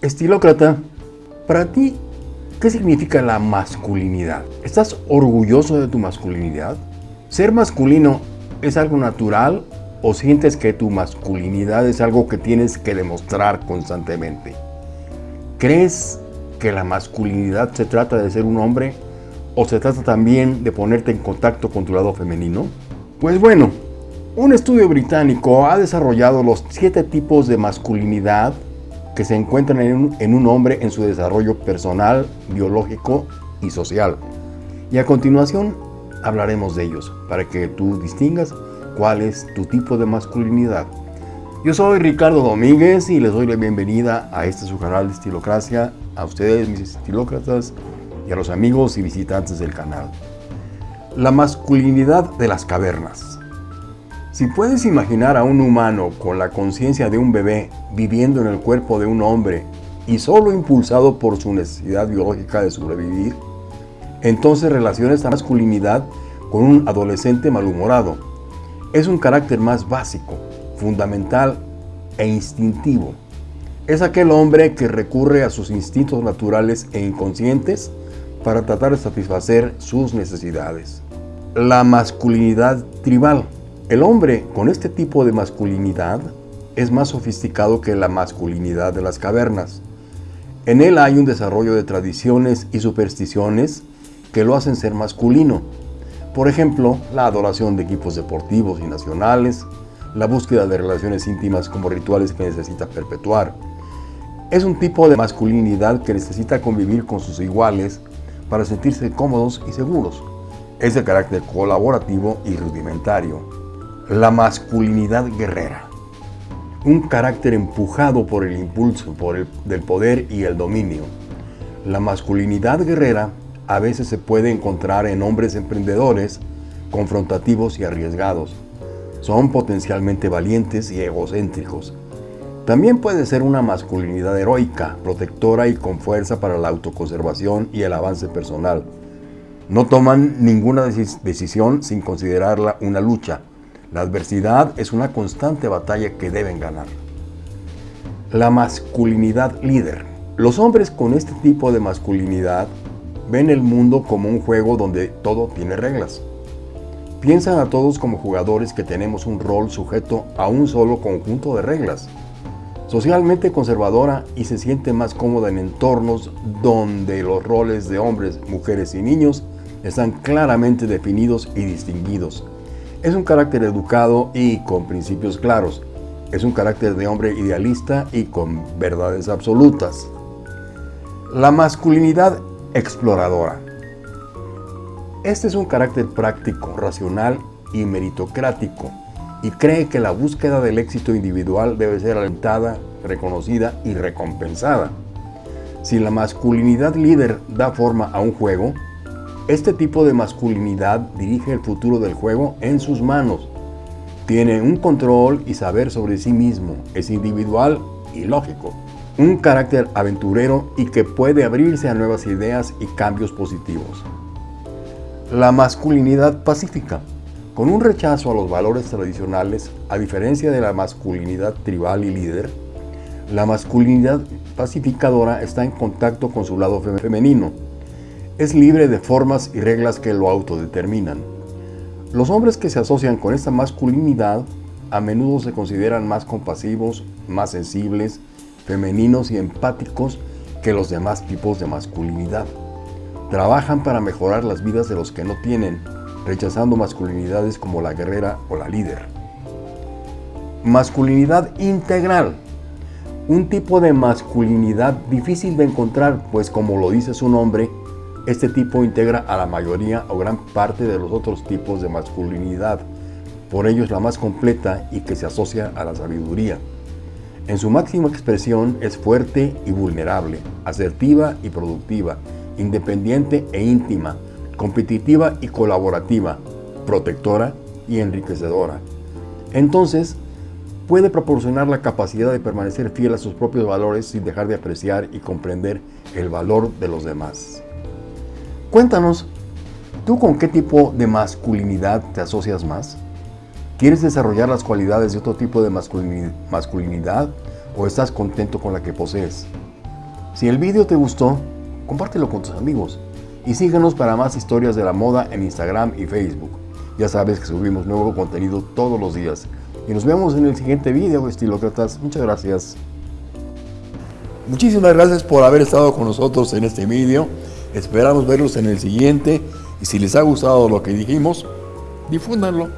Estilócrata, para ti, ¿qué significa la masculinidad? ¿Estás orgulloso de tu masculinidad? ¿Ser masculino es algo natural o sientes que tu masculinidad es algo que tienes que demostrar constantemente? ¿Crees que la masculinidad se trata de ser un hombre o se trata también de ponerte en contacto con tu lado femenino? Pues bueno, un estudio británico ha desarrollado los siete tipos de masculinidad que se encuentran en un, hombre en su desarrollo personal, biológico y social. Y a continuación hablaremos de ellos para que tú distingas cuál es tu tipo de masculinidad. Yo soy Ricardo Domínguez y les doy la bienvenida a este su canal de Estilocracia, a ustedes mis estilócratas y a los amigos y visitantes del canal. La masculinidad de las cavernas. Si puedes imaginar a un humano con la conciencia de un bebé viviendo en el cuerpo de un hombre y solo impulsado por su necesidad biológica de sobrevivir, entonces relaciona esta masculinidad con un adolescente malhumorado. Es un carácter más básico, fundamental e instintivo. Es aquel hombre que recurre a sus instintos naturales e inconscientes para tratar de satisfacer sus necesidades. La masculinidad tribal. El hombre con este tipo de masculinidad es más sofisticado que la masculinidad de las cavernas. En él hay un desarrollo de tradiciones y supersticiones que lo hacen ser masculino. Por ejemplo, la adoración de equipos deportivos y nacionales, la búsqueda de relaciones íntimas como rituales que necesita perpetuar. Es un tipo de masculinidad que necesita convivir con sus iguales para sentirse cómodos y seguros. Es de carácter colaborativo y rudimentario. La masculinidad guerrera. Un carácter empujado por el impulso por el, del poder y el dominio. La masculinidad guerrera a veces se puede encontrar en hombres emprendedores, confrontativos y arriesgados. Son potencialmente valientes y egocéntricos. También puede ser una masculinidad heroica, protectora y con fuerza para la autoconservación y el avance personal. No toman ninguna decisión sin considerarla una lucha, la adversidad es una constante batalla que deben ganar. La masculinidad líder. Los hombres con este tipo de masculinidad ven el mundo como un juego donde todo tiene reglas. Piensan a todos como jugadores que tenemos un rol sujeto a un solo conjunto de reglas. Socialmente conservadora y se siente más cómoda en entornos donde los roles de hombres, mujeres y niños están claramente definidos y distinguidos es un carácter educado y con principios claros. Es un carácter de hombre idealista y con verdades absolutas. La masculinidad exploradora. Este es un carácter práctico, racional y meritocrático y cree que la búsqueda del éxito individual debe ser alentada, reconocida y recompensada. Si la masculinidad líder da forma a un juego, este tipo de masculinidad dirige el futuro del juego en sus manos. Tiene un control y saber sobre sí mismo, es individual y lógico. Un carácter aventurero y que puede abrirse a nuevas ideas y cambios positivos. La masculinidad pacífica. Con un rechazo a los valores tradicionales, a diferencia de la masculinidad tribal y líder, la masculinidad pacificadora está en contacto con su lado femenino, es libre de formas y reglas que lo autodeterminan. Los hombres que se asocian con esta masculinidad a menudo se consideran más compasivos, más sensibles, femeninos y empáticos que los demás tipos de masculinidad. Trabajan para mejorar las vidas de los que no tienen, rechazando masculinidades como la guerrera o la líder. Masculinidad integral. Un tipo de masculinidad difícil de encontrar, pues como lo dice su nombre, este tipo integra a la mayoría o gran parte de los otros tipos de masculinidad, por ello es la más completa y que se asocia a la sabiduría. En su máxima expresión es fuerte y vulnerable, asertiva y productiva, independiente e íntima, competitiva y colaborativa, protectora y enriquecedora. Entonces, puede proporcionar la capacidad de permanecer fiel a sus propios valores sin dejar de apreciar y comprender el valor de los demás. Cuéntanos, ¿tú con qué tipo de masculinidad te asocias más? ¿Quieres desarrollar las cualidades de otro tipo de masculinidad o estás contento con la que posees? Si el vídeo te gustó, compártelo con tus amigos y síguenos para más historias de la moda en Instagram y Facebook. Ya sabes que subimos nuevo contenido todos los días. Y nos vemos en el siguiente video, estilócratas. Muchas gracias. Muchísimas gracias por haber estado con nosotros en este video. Esperamos verlos en el siguiente. Y si les ha gustado lo que dijimos, difúndanlo.